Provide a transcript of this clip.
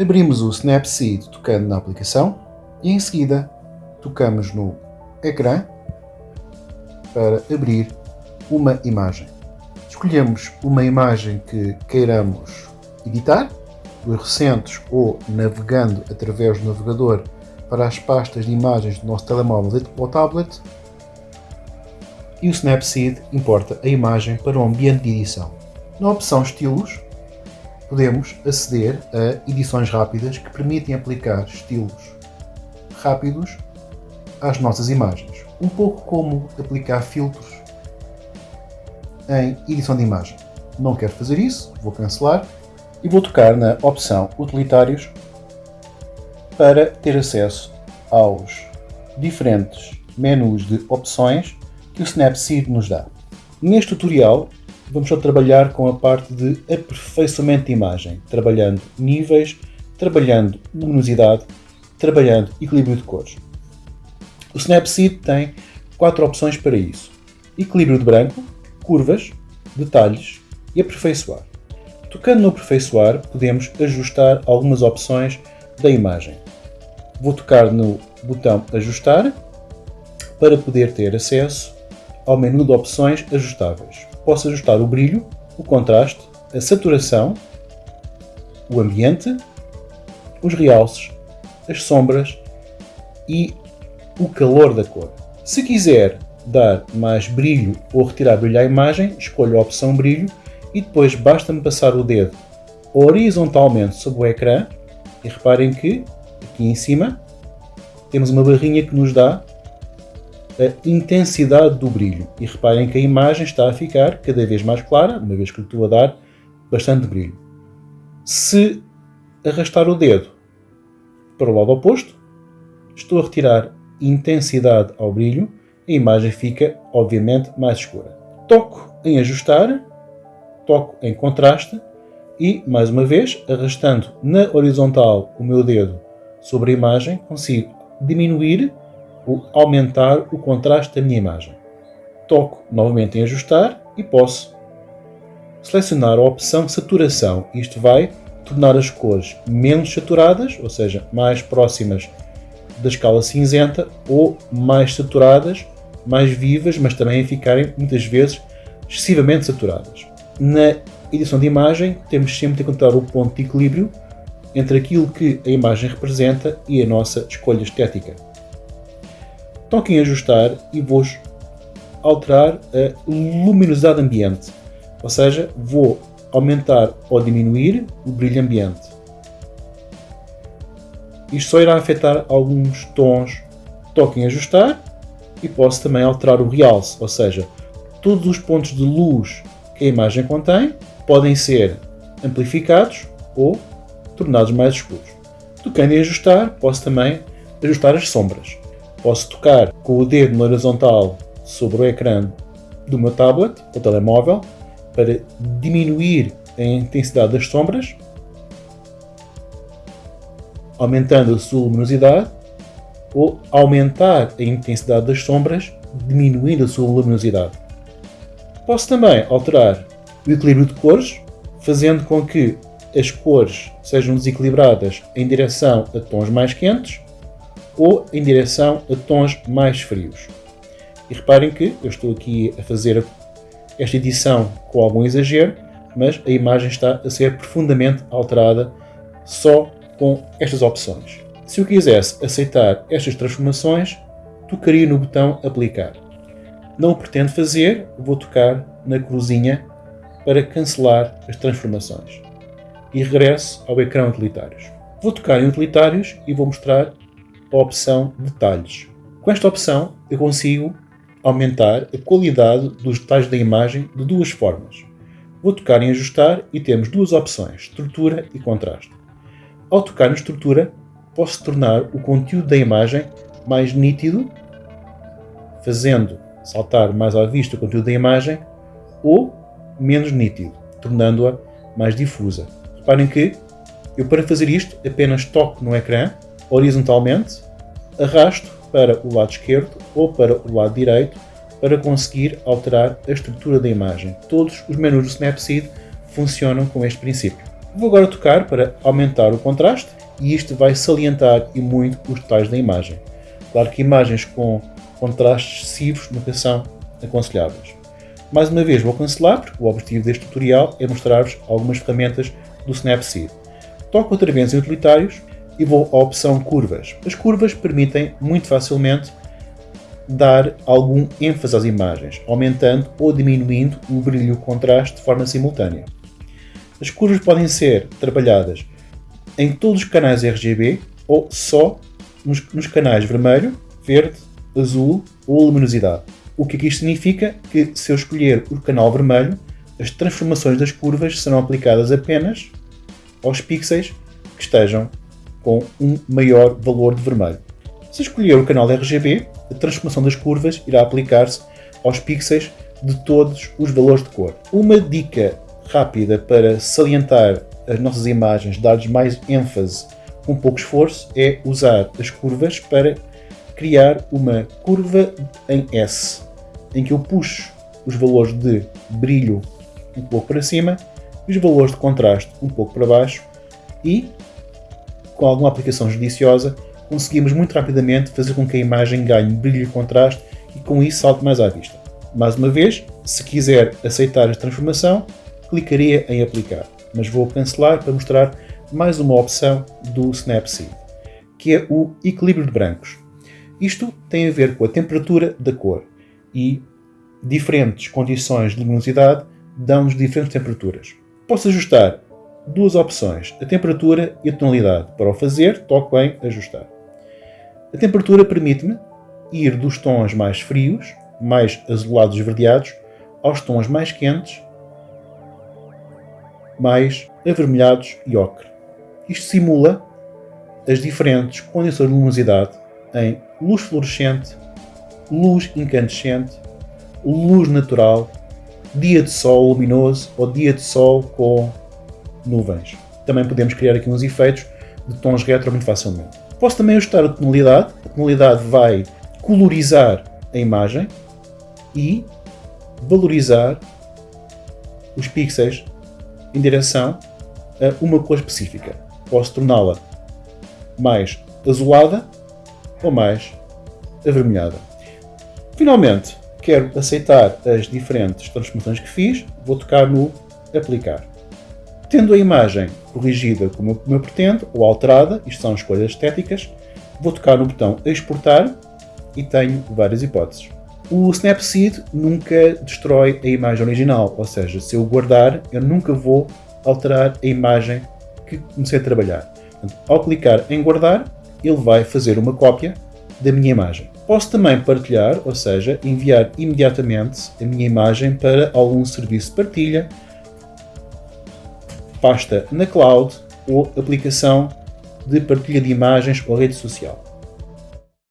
Abrimos o Snapseed tocando na aplicação e em seguida tocamos no ecrã para abrir uma imagem. Escolhemos uma imagem que queiramos editar, dos recentes ou navegando através do navegador para as pastas de imagens do nosso telemóvel ou tablet e o Snapseed importa a imagem para o ambiente de edição. Na opção Estilos, podemos aceder a edições rápidas que permitem aplicar estilos rápidos às nossas imagens. Um pouco como aplicar filtros em edição de imagem. Não quero fazer isso, vou cancelar e vou tocar na opção Utilitários para ter acesso aos diferentes menus de opções que o Snapseed nos dá. Neste tutorial vamos só trabalhar com a parte de aperfeiçoamento de imagem, trabalhando níveis, trabalhando luminosidade, trabalhando equilíbrio de cores. O Snapseed tem quatro opções para isso. Equilíbrio de branco, curvas, detalhes e aperfeiçoar. Tocando no aperfeiçoar, podemos ajustar algumas opções da imagem. Vou tocar no botão ajustar para poder ter acesso ao menu de opções ajustáveis. Posso ajustar o brilho, o contraste, a saturação, o ambiente, os realces, as sombras e o calor da cor. Se quiser dar mais brilho ou retirar brilho à imagem, escolho a opção brilho e depois basta-me passar o dedo horizontalmente sobre o ecrã e reparem que aqui em cima temos uma barrinha que nos dá a intensidade do brilho. E reparem que a imagem está a ficar cada vez mais clara, uma vez que lhe estou a dar bastante brilho. Se arrastar o dedo para o lado oposto, estou a retirar intensidade ao brilho, a imagem fica, obviamente, mais escura. Toco em ajustar, toco em contraste e, mais uma vez, arrastando na horizontal o meu dedo sobre a imagem, consigo diminuir ou aumentar o contraste da minha imagem. Toco novamente em ajustar e posso selecionar a opção saturação. Isto vai tornar as cores menos saturadas, ou seja, mais próximas da escala cinzenta, ou mais saturadas, mais vivas, mas também ficarem muitas vezes excessivamente saturadas. Na edição de imagem temos sempre de encontrar o ponto de equilíbrio entre aquilo que a imagem representa e a nossa escolha estética. Toque em ajustar e vou alterar a luminosidade ambiente, ou seja, vou aumentar ou diminuir o brilho ambiente. Isto só irá afetar alguns tons. Toque em ajustar e posso também alterar o realce, ou seja, todos os pontos de luz que a imagem contém podem ser amplificados ou tornados mais escuros. Tocando em ajustar, posso também ajustar as sombras. Posso tocar com o dedo na horizontal sobre o ecrã do meu tablet ou telemóvel para diminuir a intensidade das sombras, aumentando a sua luminosidade, ou aumentar a intensidade das sombras, diminuindo a sua luminosidade. Posso também alterar o equilíbrio de cores, fazendo com que as cores sejam desequilibradas em direção a tons mais quentes ou em direção a tons mais frios. E reparem que eu estou aqui a fazer esta edição com algum exagero, mas a imagem está a ser profundamente alterada só com estas opções. Se eu quisesse aceitar estas transformações, tocaria no botão Aplicar. Não o pretendo fazer, vou tocar na cruzinha para cancelar as transformações. E regresso ao ecrã Utilitários. Vou tocar em Utilitários e vou mostrar a opção Detalhes. Com esta opção eu consigo aumentar a qualidade dos detalhes da imagem de duas formas. Vou tocar em Ajustar e temos duas opções, Estrutura e Contraste. Ao tocar na Estrutura, posso tornar o conteúdo da imagem mais nítido, fazendo saltar mais à vista o conteúdo da imagem, ou menos nítido, tornando-a mais difusa. Reparem que eu para fazer isto apenas toco no ecrã horizontalmente, arrasto para o lado esquerdo ou para o lado direito para conseguir alterar a estrutura da imagem. Todos os menus do Snapseed funcionam com este princípio. Vou agora tocar para aumentar o contraste e isto vai salientar e muito os detalhes da imagem. Claro que imagens com contrastes excessivos nunca são aconselháveis. Mais uma vez vou cancelar, porque o objetivo deste tutorial é mostrar-vos algumas ferramentas do Snapseed. Toco outra vez em utilitários e vou à opção curvas. As curvas permitem muito facilmente dar algum ênfase às imagens, aumentando ou diminuindo o brilho e o contraste de forma simultânea. As curvas podem ser trabalhadas em todos os canais RGB ou só nos, nos canais vermelho, verde, azul ou luminosidade. O que aqui significa que se eu escolher o canal vermelho, as transformações das curvas serão aplicadas apenas aos pixels que estejam com um maior valor de vermelho. Se escolher o canal RGB, a transformação das curvas irá aplicar-se aos pixels de todos os valores de cor. Uma dica rápida para salientar as nossas imagens, dar-lhes mais ênfase com pouco esforço, é usar as curvas para criar uma curva em S, em que eu puxo os valores de brilho um pouco para cima e os valores de contraste um pouco para baixo e, com alguma aplicação judiciosa, conseguimos muito rapidamente fazer com que a imagem ganhe brilho e contraste e com isso salte mais à vista. Mais uma vez, se quiser aceitar a transformação, clicaria em aplicar, mas vou cancelar para mostrar mais uma opção do Snapseed, que é o equilíbrio de brancos. Isto tem a ver com a temperatura da cor e diferentes condições de luminosidade dão-nos diferentes temperaturas. Posso ajustar duas opções, a temperatura e a tonalidade. Para o fazer, toco em ajustar. A temperatura permite-me ir dos tons mais frios, mais azulados e esverdeados, aos tons mais quentes, mais avermelhados e ocre. Isto simula as diferentes condições de luminosidade em luz fluorescente, luz incandescente, luz natural, dia de sol luminoso ou dia de sol com nuvens. Também podemos criar aqui uns efeitos de tons retro muito facilmente. Posso também ajustar a tonalidade. A tonalidade vai colorizar a imagem e valorizar os pixels em direção a uma cor específica. Posso torná-la mais azulada ou mais avermelhada. Finalmente, quero aceitar as diferentes transformações que fiz, vou tocar no aplicar. Tendo a imagem corrigida como eu, pretendo, ou alterada, isto são escolhas estéticas, vou tocar no botão exportar e tenho várias hipóteses. O Snapseed nunca destrói a imagem original, ou seja, se eu guardar, eu nunca vou alterar a imagem que comecei a trabalhar. Portanto, ao clicar em guardar, ele vai fazer uma cópia da minha imagem. Posso também partilhar, ou seja, enviar imediatamente a minha imagem para algum serviço de partilha, pasta na cloud ou aplicação de partilha de imagens ou rede social.